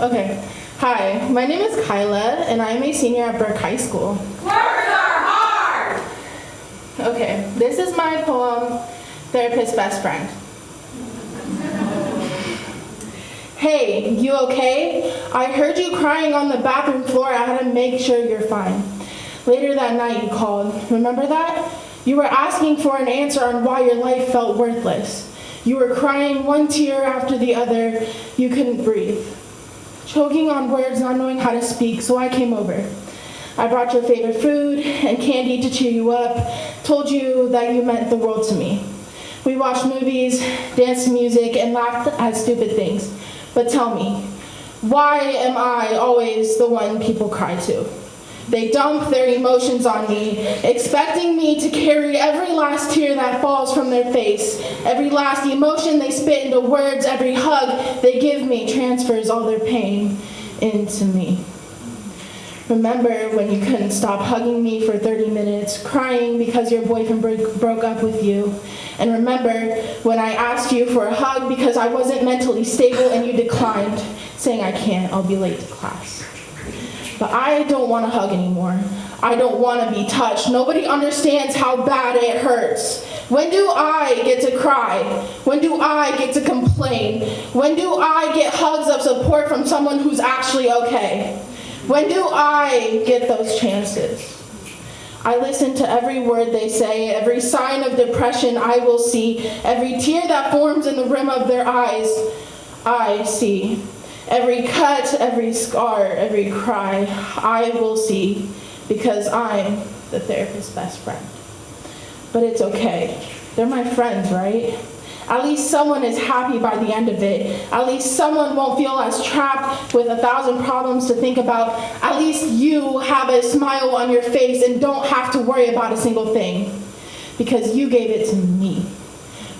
Okay. Hi, my name is Kyla, and I am a senior at Burke High School. Words are hard! Okay, this is my poem, Therapist Best Friend. Hey, you okay? I heard you crying on the bathroom floor. I had to make sure you're fine. Later that night, you called. Remember that? You were asking for an answer on why your life felt worthless. You were crying one tear after the other. You couldn't breathe. Choking on words, not knowing how to speak, so I came over. I brought your favorite food and candy to cheer you up, told you that you meant the world to me. We watched movies, danced to music, and laughed at stupid things. But tell me, why am I always the one people cry to? They dump their emotions on me, expecting me to carry every last tear that falls from their face, every last emotion they spit into words, every hug they give me transfers all their pain into me. Remember when you couldn't stop hugging me for 30 minutes, crying because your boyfriend broke, broke up with you. And remember when I asked you for a hug because I wasn't mentally stable and you declined, saying I can't, I'll be late to class. But I don't want to hug anymore. I don't want to be touched. Nobody understands how bad it hurts. When do I get to cry? When do I get to complain? When do I get hugs of support from someone who's actually okay? When do I get those chances? I listen to every word they say, every sign of depression I will see, every tear that forms in the rim of their eyes, I see. Every cut, every scar, every cry, I will see because I'm the therapist's best friend. But it's okay. They're my friends, right? At least someone is happy by the end of it. At least someone won't feel as trapped with a thousand problems to think about. At least you have a smile on your face and don't have to worry about a single thing because you gave it to me.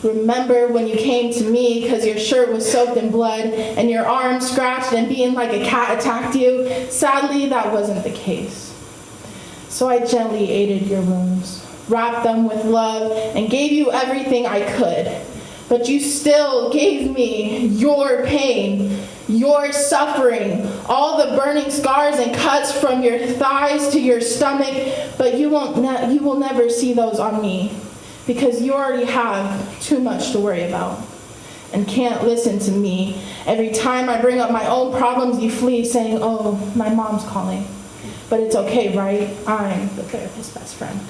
Remember when you came to me because your shirt was soaked in blood and your arm scratched and being like a cat attacked you? Sadly, that wasn't the case. So I gently aided your wounds, wrapped them with love, and gave you everything I could but you still gave me your pain, your suffering, all the burning scars and cuts from your thighs to your stomach, but you, won't you will never see those on me because you already have too much to worry about and can't listen to me. Every time I bring up my own problems, you flee saying, oh, my mom's calling. But it's okay, right? I'm the therapist's best friend.